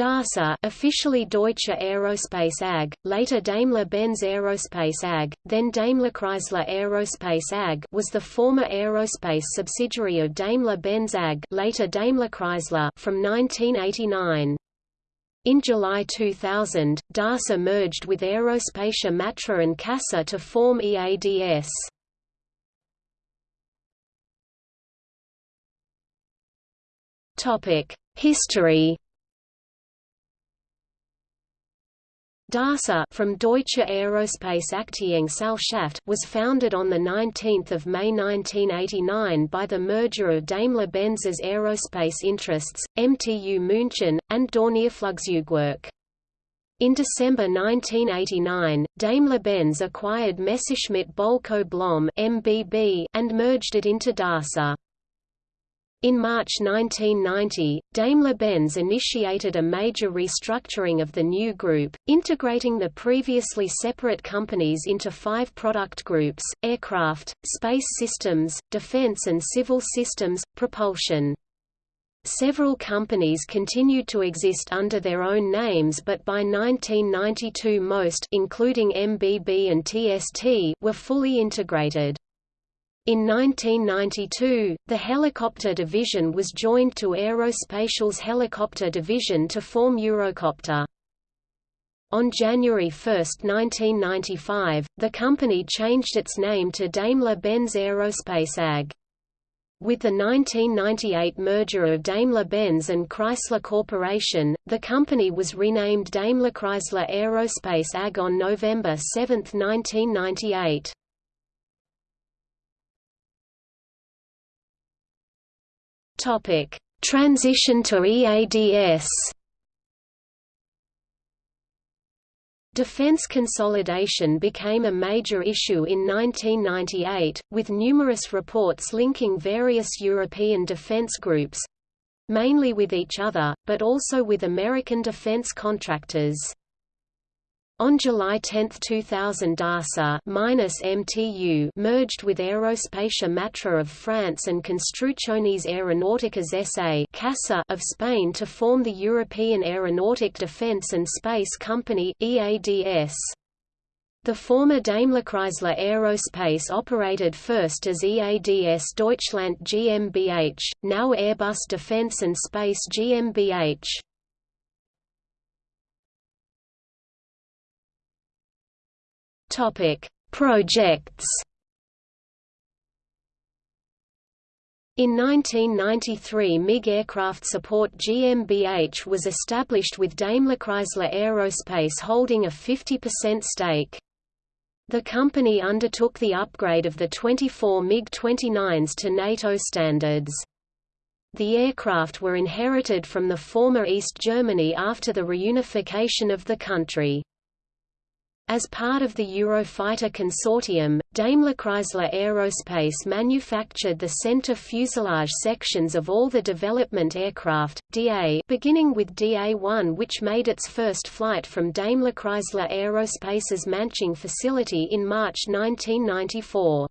DASA officially Deutsche Aerospace AG, later Daimler-Benz Aerospace AG, then Daimler-Chrysler Aerospace AG was the former aerospace subsidiary of Daimler-Benz AG later Daimler-Chrysler from 1989. In July 2000, DASA merged with Aerospatiale Matra and CASA to form EADS. History DASA from Deutsche Aerospace Aktiengesellschaft was founded on 19 May 1989 by the merger of Daimler-Benz's aerospace interests, MTU München, and Dornierflugzeugwerk. In December 1989, Daimler-Benz acquired Messerschmitt Bölkow Blohm and merged it into DASA. In March 1990, Daimler-Benz initiated a major restructuring of the new group, integrating the previously separate companies into five product groups, aircraft, space systems, defense and civil systems, propulsion. Several companies continued to exist under their own names but by 1992 most including MBB and TST were fully integrated. In 1992, the helicopter division was joined to Aerospatiale's helicopter division to form Eurocopter. On January 1, 1995, the company changed its name to Daimler-Benz Aerospace AG. With the 1998 merger of Daimler-Benz and Chrysler Corporation, the company was renamed Daimler-Chrysler Aerospace AG on November 7, 1998. Topic: Transition to EADS. Defense consolidation became a major issue in 1998, with numerous reports linking various European defense groups—mainly with each other, but also with American defense contractors. On July 10, 2000 DASA MTU merged with Aerospatiale Matra of France and Construcciones Aeronáuticas S.A. Of Spain to form the European Aeronautic Defence and Space Company EADS. The former Daimler-Chrysler Aerospace operated first as EADS Deutschland GmbH, now Airbus Defence and Space GmbH. Topic: Projects. In 1993 MiG Aircraft Support GmbH was established with Daimler-Chrysler Aerospace holding a 50% stake. The company undertook the upgrade of the 24 MiG-29s to NATO standards. The aircraft were inherited from the former East Germany after the reunification of the country. As part of the Eurofighter consortium, Daimler-Chrysler Aerospace manufactured the center fuselage sections of all the development aircraft, DA beginning with DA-1 which made its first flight from Daimler-Chrysler Aerospace's Manching facility in March 1994.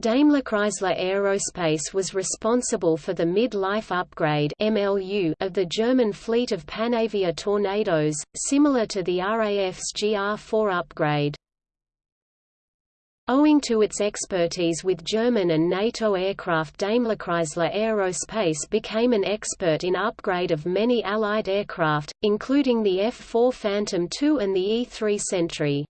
Daimler-Chrysler Aerospace was responsible for the mid-life upgrade (MLU) of the German fleet of Panavia Tornadoes, similar to the RAF's GR4 upgrade. Owing to its expertise with German and NATO aircraft Daimler-Chrysler Aerospace became an expert in upgrade of many Allied aircraft, including the F-4 Phantom II and the E-3 Sentry.